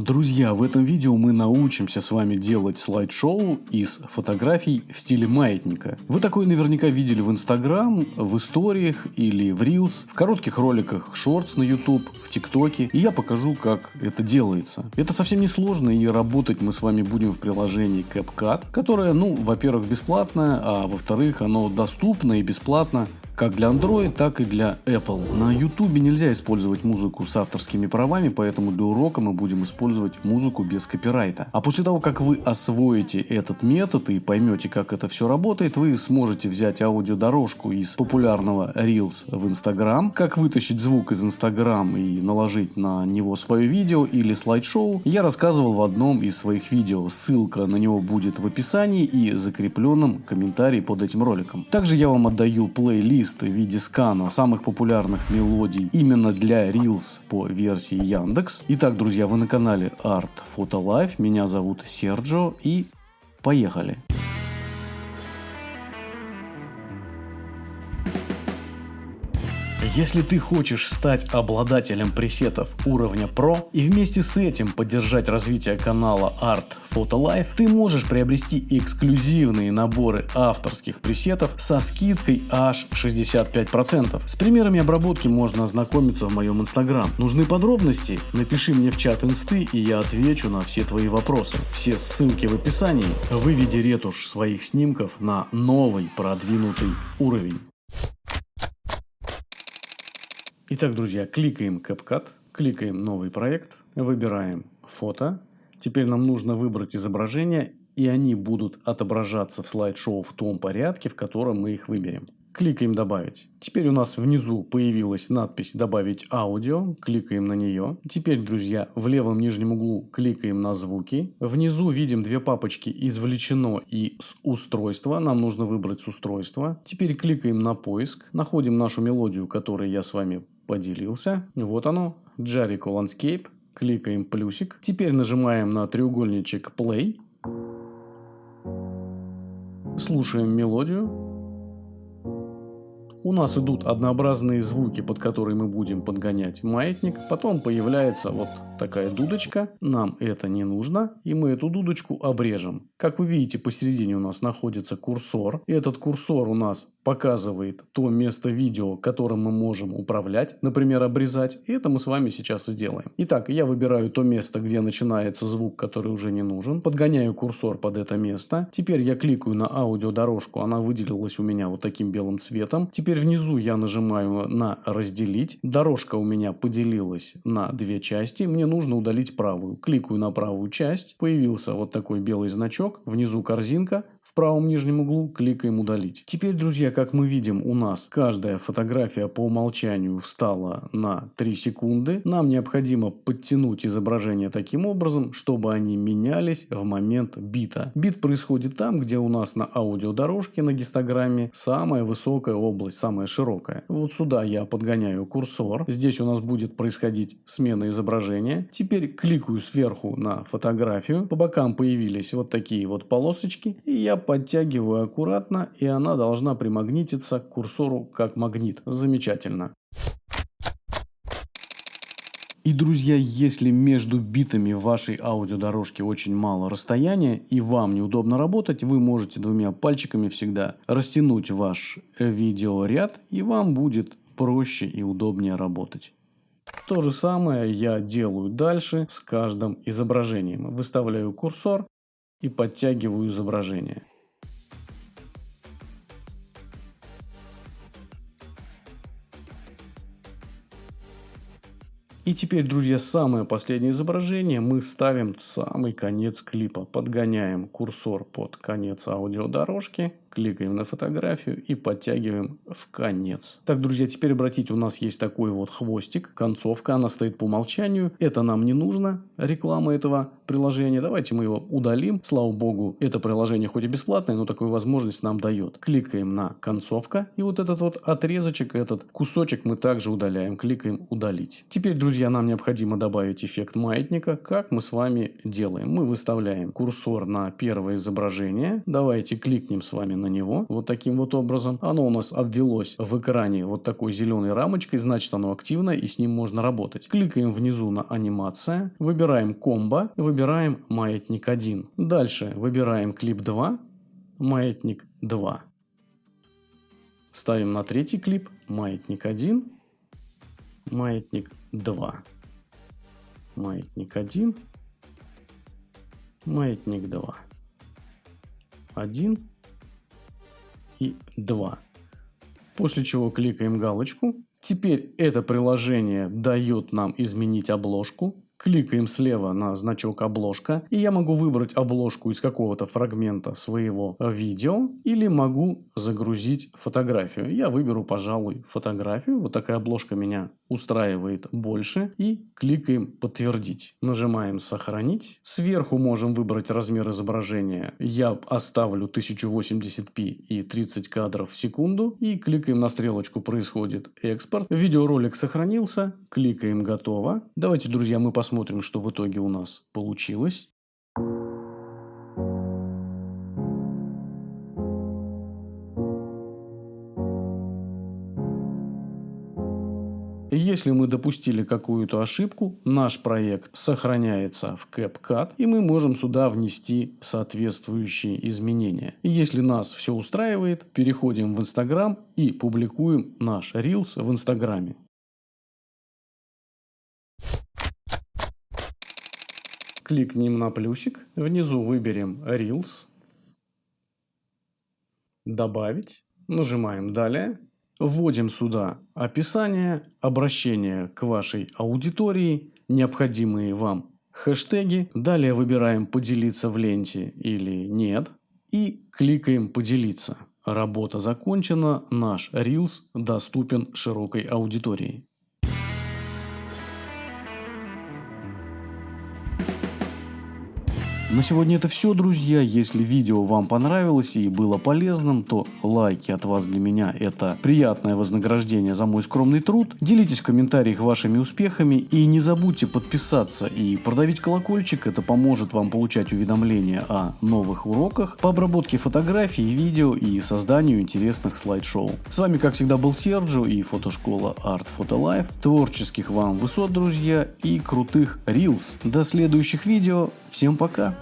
Друзья, в этом видео мы научимся с вами делать слайд-шоу из фотографий в стиле маятника. Вы такое наверняка видели в Instagram, в историях или в Reels, в коротких роликах Shorts на YouTube, в ТикТоке. И я покажу, как это делается. Это совсем не сложно, и работать мы с вами будем в приложении CapCut, которое, ну, во-первых, бесплатное, а во-вторых, оно доступно и бесплатно как для Android, так и для Apple. На YouTube нельзя использовать музыку с авторскими правами, поэтому для урока мы будем использовать музыку без копирайта. А после того, как вы освоите этот метод и поймете, как это все работает, вы сможете взять аудиодорожку из популярного Reels в Instagram, как вытащить звук из Instagram и наложить на него свое видео или слайд-шоу, я рассказывал в одном из своих видео. Ссылка на него будет в описании и закрепленном комментарии под этим роликом. Также я вам отдаю плейлист плейлист в виде скана самых популярных мелодий именно для Reels по версии Яндекс. Итак, друзья, вы на канале Art Photo Life. Меня зовут Серджо и поехали. Если ты хочешь стать обладателем пресетов уровня Pro и вместе с этим поддержать развитие канала Art Photo Life, ты можешь приобрести эксклюзивные наборы авторских пресетов со скидкой аж 65%. С примерами обработки можно ознакомиться в моем инстаграм. Нужны подробности? Напиши мне в чат инсты и я отвечу на все твои вопросы. Все ссылки в описании. Выведи ретушь своих снимков на новый продвинутый уровень. Итак, друзья, кликаем CapCut, кликаем новый проект, выбираем фото. Теперь нам нужно выбрать изображения, и они будут отображаться в слайд-шоу в том порядке, в котором мы их выберем. Кликаем «Добавить». Теперь у нас внизу появилась надпись «Добавить аудио». Кликаем на нее. Теперь, друзья, в левом нижнем углу кликаем на звуки. Внизу видим две папочки «Извлечено» и «С устройства». Нам нужно выбрать «С устройства». Теперь кликаем на поиск. Находим нашу мелодию, которую я с вами поделился. Вот оно, Jericho Landscape. Кликаем плюсик. Теперь нажимаем на треугольничек Play. Слушаем мелодию. У нас идут однообразные звуки, под которые мы будем подгонять маятник. Потом появляется вот такая дудочка. Нам это не нужно. И мы эту дудочку обрежем. Как вы видите, посередине у нас находится курсор. И этот курсор у нас показывает то место видео, которым мы можем управлять, например, обрезать. И это мы с вами сейчас сделаем. Итак, я выбираю то место, где начинается звук, который уже не нужен. Подгоняю курсор под это место. Теперь я кликаю на аудиодорожку. Она выделилась у меня вот таким белым цветом. Теперь внизу я нажимаю на разделить. Дорожка у меня поделилась на две части. Мне нужно удалить правую. Кликаю на правую часть. Появился вот такой белый значок. Внизу корзинка в правом нижнем углу кликаем удалить. Теперь, друзья, как мы видим, у нас каждая фотография по умолчанию встала на 3 секунды. Нам необходимо подтянуть изображение таким образом, чтобы они менялись в момент бита. Бит происходит там, где у нас на аудиодорожке на гистограмме самая высокая область, самая широкая. Вот сюда я подгоняю курсор. Здесь у нас будет происходить смена изображения. Теперь кликаю сверху на фотографию. По бокам появились вот такие вот полосочки. И я подтягиваю аккуратно, и она должна примагнититься к курсору как магнит. Замечательно. И, друзья, если между битами вашей аудиодорожки очень мало расстояния и вам неудобно работать, вы можете двумя пальчиками всегда растянуть ваш видеоряд, и вам будет проще и удобнее работать. То же самое я делаю дальше с каждым изображением. Выставляю курсор и подтягиваю изображение. И теперь, друзья, самое последнее изображение мы ставим в самый конец клипа. Подгоняем курсор под конец аудиодорожки кликаем на фотографию и подтягиваем в конец. Так, друзья, теперь обратите, у нас есть такой вот хвостик, концовка, она стоит по умолчанию. Это нам не нужно, реклама этого приложения. Давайте мы его удалим. Слава богу, это приложение хоть и бесплатное, но такую возможность нам дает. Кликаем на концовка и вот этот вот отрезочек, этот кусочек мы также удаляем. Кликаем удалить. Теперь, друзья, нам необходимо добавить эффект маятника. Как мы с вами делаем? Мы выставляем курсор на первое изображение. Давайте кликнем с вами на него вот таким вот образом. Оно у нас обвелось в экране вот такой зеленой рамочкой, значит оно активно и с ним можно работать. Кликаем внизу на анимация, выбираем комбо, выбираем маятник 1. Дальше выбираем клип 2, маятник 2. Ставим на третий клип маятник 1, маятник 2. Маятник 1, маятник 2. 1 и 2. После чего кликаем галочку. Теперь это приложение дает нам изменить обложку. Кликаем слева на значок обложка, и я могу выбрать обложку из какого-то фрагмента своего видео, или могу загрузить фотографию. Я выберу, пожалуй, фотографию. Вот такая обложка меня устраивает больше. И кликаем подтвердить. Нажимаем сохранить. Сверху можем выбрать размер изображения. Я оставлю 1080p и 30 кадров в секунду. И кликаем на стрелочку происходит экспорт. Видеоролик сохранился. Кликаем готово. Давайте, друзья, мы посмотрим посмотрим, что в итоге у нас получилось. Если мы допустили какую-то ошибку, наш проект сохраняется в CapCut, и мы можем сюда внести соответствующие изменения. Если нас все устраивает, переходим в Instagram и публикуем наш Reels в Инстаграме. Кликнем на плюсик. Внизу выберем Reels. Добавить. Нажимаем «Далее». Вводим сюда описание, обращение к вашей аудитории, необходимые вам хэштеги. Далее выбираем «Поделиться в ленте» или «Нет». И кликаем «Поделиться». Работа закончена, наш Reels доступен широкой аудитории. На сегодня это все, друзья. Если видео вам понравилось и было полезным, то лайки от вас для меня это приятное вознаграждение за мой скромный труд. Делитесь в комментариях вашими успехами и не забудьте подписаться и продавить колокольчик. Это поможет вам получать уведомления о новых уроках по обработке фотографий, видео и созданию интересных слайд-шоу. С вами, как всегда, был Серджо и фотошкола Art Photo Life. Творческих вам высот, друзья, и крутых Reels. До следующих видео. Всем пока.